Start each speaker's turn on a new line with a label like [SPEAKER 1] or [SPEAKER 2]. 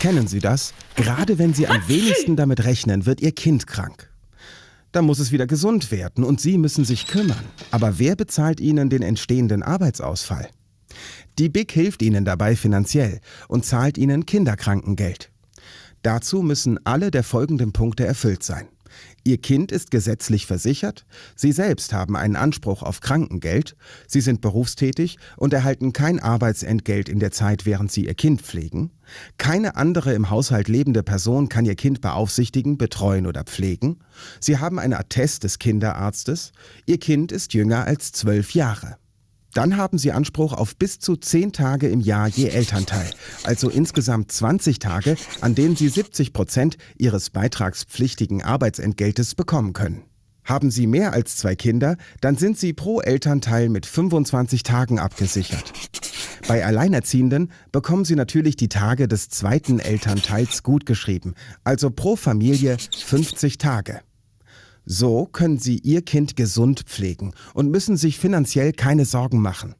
[SPEAKER 1] Kennen Sie das? Gerade wenn Sie am wenigsten damit rechnen, wird Ihr Kind krank. Da muss es wieder gesund werden und Sie müssen sich kümmern. Aber wer bezahlt Ihnen den entstehenden Arbeitsausfall? Die BIC hilft Ihnen dabei finanziell und zahlt Ihnen Kinderkrankengeld. Dazu müssen alle der folgenden Punkte erfüllt sein. Ihr Kind ist gesetzlich versichert, Sie selbst haben einen Anspruch auf Krankengeld, Sie sind berufstätig und erhalten kein Arbeitsentgelt in der Zeit, während Sie Ihr Kind pflegen, keine andere im Haushalt lebende Person kann Ihr Kind beaufsichtigen, betreuen oder pflegen, Sie haben ein Attest des Kinderarztes, Ihr Kind ist jünger als zwölf Jahre. Dann haben Sie Anspruch auf bis zu 10 Tage im Jahr je Elternteil, also insgesamt 20 Tage, an denen Sie 70 Prozent Ihres beitragspflichtigen Arbeitsentgeltes bekommen können. Haben Sie mehr als zwei Kinder, dann sind Sie pro Elternteil mit 25 Tagen abgesichert. Bei Alleinerziehenden bekommen Sie natürlich die Tage des zweiten Elternteils gutgeschrieben, also pro Familie 50 Tage. So können Sie Ihr Kind gesund pflegen und müssen sich finanziell keine Sorgen machen.